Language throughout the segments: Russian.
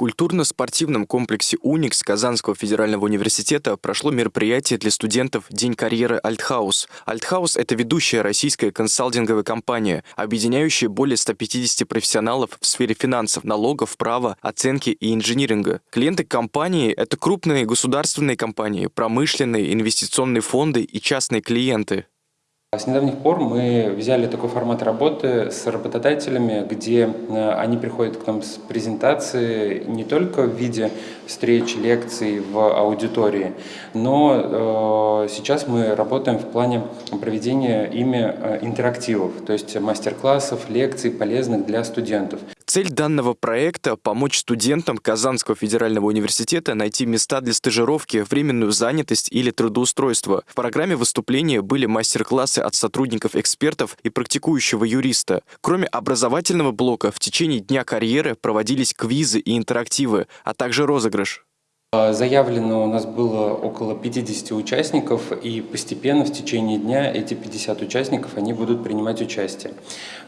культурно-спортивном комплексе «Уникс» Казанского федерального университета прошло мероприятие для студентов «День карьеры Альтхаус». Альтхаус – это ведущая российская консалтинговая компания, объединяющая более 150 профессионалов в сфере финансов, налогов, права, оценки и инжиниринга. Клиенты компании – это крупные государственные компании, промышленные, инвестиционные фонды и частные клиенты. С недавних пор мы взяли такой формат работы с работодателями, где э, они приходят к нам с презентацией не только в виде встреч, лекций в аудитории, но э, сейчас мы работаем в плане проведения ими э, интерактивов, то есть мастер-классов, лекций полезных для студентов. Цель данного проекта – помочь студентам Казанского федерального университета найти места для стажировки, временную занятость или трудоустройство. В программе выступления были мастер-классы от сотрудников-экспертов и практикующего юриста. Кроме образовательного блока, в течение дня карьеры проводились квизы и интерактивы, а также розыгрыш. А, заявлено у нас было около 50 участников, и постепенно в течение дня эти 50 участников они будут принимать участие.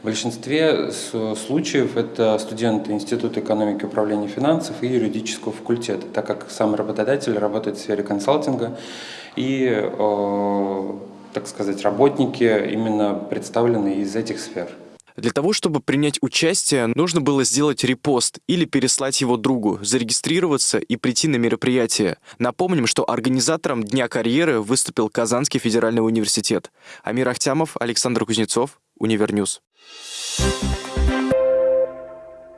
В большинстве случаев это студенты Института экономики и управления финансов и юридического факультета, так как сам работодатель работает в сфере консалтинга и, так сказать, работники именно представлены из этих сфер. Для того, чтобы принять участие, нужно было сделать репост или переслать его другу, зарегистрироваться и прийти на мероприятие. Напомним, что организатором Дня карьеры выступил Казанский федеральный университет. Амир Ахтямов, Александр Кузнецов, Универньюз. Thank you